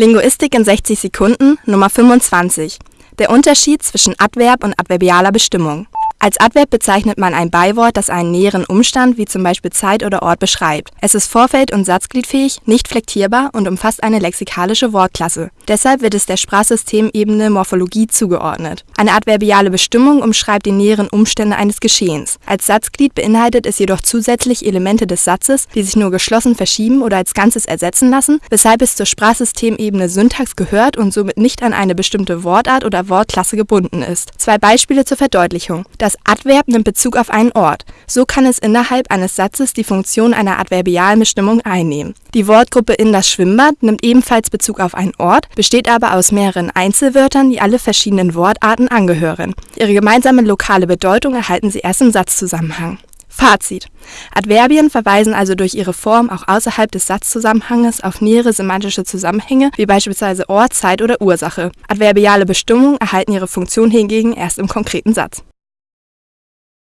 Linguistik in 60 Sekunden Nummer 25. Der Unterschied zwischen Adverb und adverbialer Bestimmung. Als Adverb bezeichnet man ein Beiwort, das einen näheren Umstand wie zum Beispiel Zeit oder Ort beschreibt. Es ist vorfeld und satzgliedfähig, nicht flektierbar und umfasst eine lexikalische Wortklasse. Deshalb wird es der Sprachsystemebene Morphologie zugeordnet. Eine adverbiale Bestimmung umschreibt die näheren Umstände eines Geschehens. Als Satzglied beinhaltet es jedoch zusätzlich Elemente des Satzes, die sich nur geschlossen verschieben oder als Ganzes ersetzen lassen, weshalb es zur Sprachsystemebene Syntax gehört und somit nicht an eine bestimmte Wortart oder Wortklasse gebunden ist. Zwei Beispiele zur Verdeutlichung. Das das Adverb nimmt Bezug auf einen Ort. So kann es innerhalb eines Satzes die Funktion einer adverbialen Bestimmung einnehmen. Die Wortgruppe in das Schwimmbad nimmt ebenfalls Bezug auf einen Ort, besteht aber aus mehreren Einzelwörtern, die alle verschiedenen Wortarten angehören. Ihre gemeinsame lokale Bedeutung erhalten sie erst im Satzzusammenhang. Fazit. Adverbien verweisen also durch ihre Form auch außerhalb des Satzzusammenhanges auf nähere semantische Zusammenhänge, wie beispielsweise Ort, Zeit oder Ursache. Adverbiale Bestimmungen erhalten ihre Funktion hingegen erst im konkreten Satz